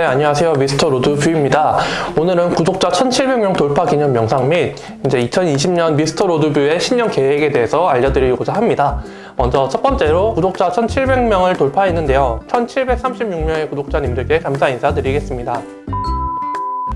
네, 안녕하세요. 미스터 로드뷰입니다. 오늘은 구독자 1700명 돌파 기념 영상 및 이제 2020년 미스터 로드뷰의 신년 계획에 대해서 알려드리고자 합니다. 먼저 첫 번째로 구독자 1700명을 돌파했는데요. 1736명의 구독자님들께 감사 인사드리겠습니다.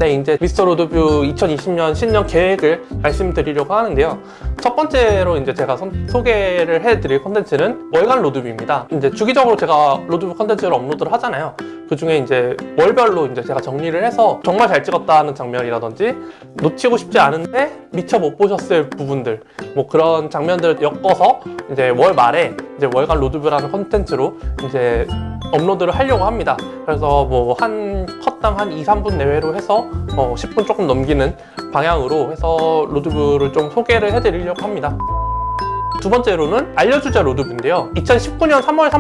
네, 이제 미스터 로드뷰 2020년 신년 계획을 말씀드리려고 하는데요. 첫 번째로 이제 제가 선- 소개를 해드릴 컨텐츠는 월간 로드뷰입니다. 이제 주기적으로 제가 로드뷰 컨텐츠를 업로드를 하잖아요. 그 중에 이제 월별로 이제 제가 정리를 해서 정말 잘 찍었다 하는 장면이라든지 놓치고 싶지 않은데 미처 못 보셨을 부분들 뭐 그런 장면들을 엮어서 이제 월 말에 이제 월간 로드뷰라는 컨텐츠로 이제 업로드를 하려고 합니다. 그래서 뭐 한 컷당 한 2, 3분 내외로 해서 어 10분 조금 넘기는 방향으로 해서 로드뷰를 좀 소개를 해드리려고 합니다. 두 번째로는 알려주자 로드뷰인데요. 2019년 3월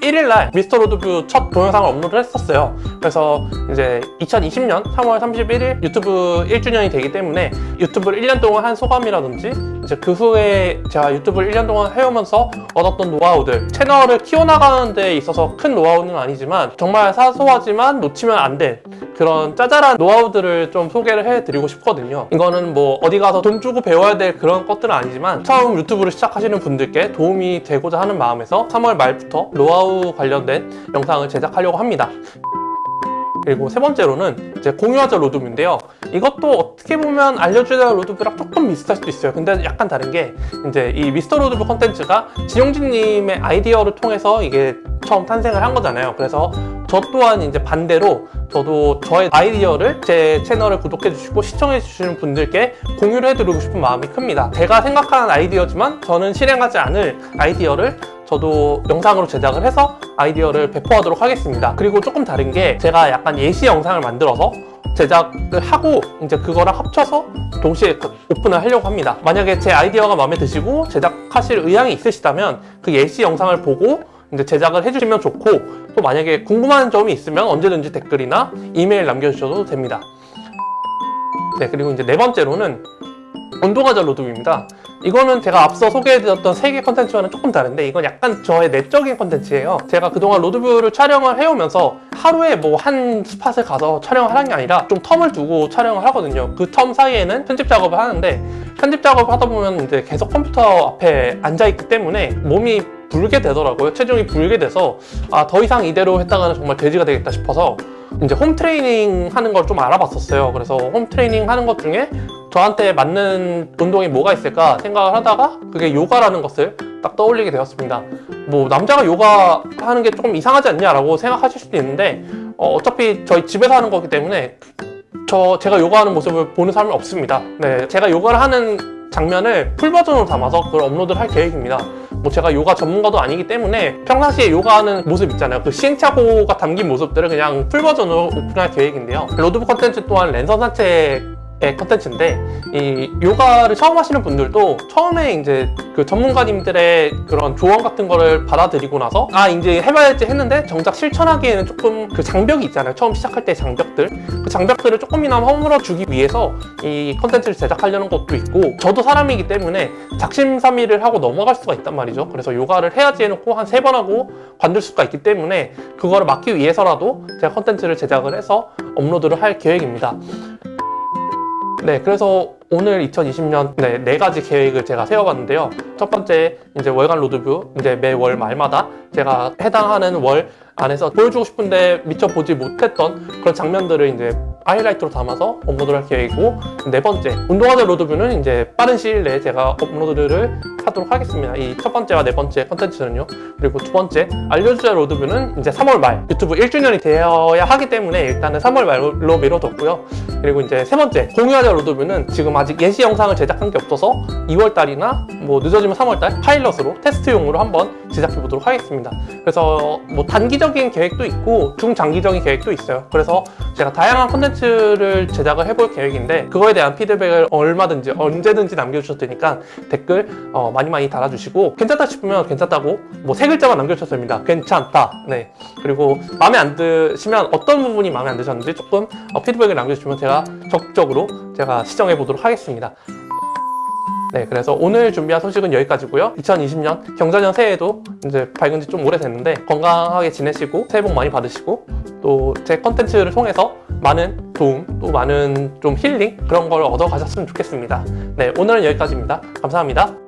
31일 날 미스터 로드뷰 첫 동영상을 업로드를 했었어요. 그래서 이제 2020년 3월 31일 유튜브 1주년이 되기 때문에 유튜브를 1년 동안 한 소감이라든지 이제 그 후에 제가 유튜브를 1년 동안 해오면서 얻었던 노하우들 채널을 키워나가는 데 있어서 큰 노하우는 아니지만 정말 사소하지만 놓치면 안 될 그런 짜잘한 노하우들을 좀 소개를 해드리고 싶거든요 이거는 뭐 어디 가서 돈 주고 배워야 될 그런 것들은 아니지만 처음 유튜브를 시작하시는 분들께 도움이 되고자 하는 마음에서 3월 말부터 노하우 관련된 영상을 제작하려고 합니다 그리고 세 번째로는 이제 공유하자 로드뷰인데요. 이것도 어떻게 보면 알려주자 로드뷰랑 조금 비슷할 수도 있어요. 근데 약간 다른 게 이제 이 미스터 로드뷰 컨텐츠가 진용진님의 아이디어를 통해서 이게 처음 탄생을 한 거잖아요. 그래서 저 또한 이제 반대로 저도 저의 아이디어를 제 채널을 구독해 주시고 시청해 주시는 분들께 공유를 해드리고 싶은 마음이 큽니다. 제가 생각하는 아이디어지만 저는 실행하지 않을 아이디어를 저도 영상으로 제작을 해서 아이디어를 배포하도록 하겠습니다. 그리고 조금 다른 게 제가 약간 예시 영상을 만들어서 제작을 하고 이제 그거랑 합쳐서 동시에 그 오픈을 하려고 합니다. 만약에 제 아이디어가 마음에 드시고 제작하실 의향이 있으시다면 그 예시 영상을 보고 이제 제작을 해주시면 좋고 또 만약에 궁금한 점이 있으면 언제든지 댓글이나 이메일 남겨주셔도 됩니다. 네 그리고 이제 네 번째로는 운동하자 로드뷰입니다. 이거는 제가 앞서 소개해드렸던 세 개 컨텐츠와는 조금 다른데 이건 약간 저의 내적인 컨텐츠예요. 제가 그동안 로드뷰를 촬영을 해오면서 하루에 뭐 한 spot을 가서 촬영을 하는 게 아니라 좀 term을 두고 촬영을 하거든요. 그 term 사이에는 편집 작업을 하는데 편집 작업을 하다 보면 이제 계속 컴퓨터 앞에 앉아있기 때문에 몸이 불게 되더라고요. 체중이 불게 돼서 아 더 이상 이대로 했다가는 정말 돼지가 되겠다 싶어서 이제 홈 트레이닝 하는 걸 좀 알아봤었어요. 그래서 홈 트레이닝 하는 것 중에 저한테 맞는 운동이 뭐가 있을까 생각을 하다가 그게 요가라는 것을 딱 떠올리게 되었습니다. 뭐 남자가 요가 하는 게 조금 이상하지 않냐라고 생각하실 수도 있는데 어, 어차피 저희 집에서 하는 거기 때문에 저 제가 요가하는 모습을 보는 사람은 없습니다. 네, 제가 요가를 하는 장면을 full 버전으로 담아서 그걸 업로드를 할 계획입니다. 뭐 제가 요가 전문가도 아니기 때문에 평상시에 요가하는 모습 있잖아요. 그 시행착오가 담긴 모습들을 그냥 full 버전으로 오픈할 계획인데요. 로드뷰 컨텐츠 또한 랜선 산책 의 컨텐츠인데 이 요가를 처음 하시는 분들도 처음에 이제 그 전문가님들의 그런 조언 같은 거를 받아들이고 나서 아 이제 해봐야지 했는데 정작 실천하기에는 조금 그 장벽이 있잖아요. 처음 시작할 때 장벽들. 그 장벽들을 조금이나마 허물어 주기 위해서 이 컨텐츠를 제작하려는 것도 있고 저도 사람이기 때문에 작심삼일을 하고 넘어갈 수가 있단 말이죠. 그래서 요가를 해야지 해놓고 한 세 번 하고 관둘 수가 있기 때문에 그거를 막기 위해서라도 제가 컨텐츠를 제작을 해서 업로드를 할 계획입니다 네, 그래서 오늘 2020년 네, 네 가지 계획을 제가 세워봤는데요. 첫 번째 이제 월간 로드뷰 이제 매월 말마다 제가 해당하는 월 안에서 보여주고 싶은데 미처 보지 못했던 그런 장면들을 이제 하이라이트로 담아서 업로드를 할 계획이고 네 번째 운동하자 로드뷰는 이제 빠른 시일 내에 제가 업로드를 하도록 하겠습니다. 이 첫 번째와 네 번째 컨텐츠는요. 그리고 두 번째 알려주자 로드뷰는 이제 3월 말 유튜브 1주년이 되어야 하기 때문에 일단은 3월 말로 미뤄뒀고요. 그리고 이제 세 번째 공유하자 로드뷰는 지금 아직 예시 영상을 제작한 게 없어서 2월 달이나 뭐 늦어지면 3월 달 파일럿으로 테스트용으로 한번 제작해 보도록 하겠습니다. 그래서 뭐 단기적인 계획도 있고 중장기적인 계획도 있어요. 그래서 제가 다양한 컨텐츠를 제작을 해볼 계획인데 그거에 대한 피드백을 얼마든지 언제든지 남겨주셔도 되니까 댓글 어, 많이 많이 달아주시고 괜찮다 싶으면 괜찮다고 뭐 세 글자만 남겨주셔도 됩니다. 괜찮다. 네. 그리고 마음에 안 드시면 어떤 부분이 마음에 안 드셨는지 조금 어, 피드백을 남겨주시면 제가 적극적으로 제가 시정해 보도록 하겠습니다. 네, 그래서 오늘 준비한 소식은 여기까지고요. 2020년 경자년 새해에도 이제 밝은 지 좀 오래됐는데 건강하게 지내시고 새해 복 많이 받으시고 또 제 컨텐츠를 통해서 많은 도움 또 많은 좀 힐링 그런 걸 얻어 가셨으면 좋겠습니다. 네, 오늘은 여기까지입니다. 감사합니다.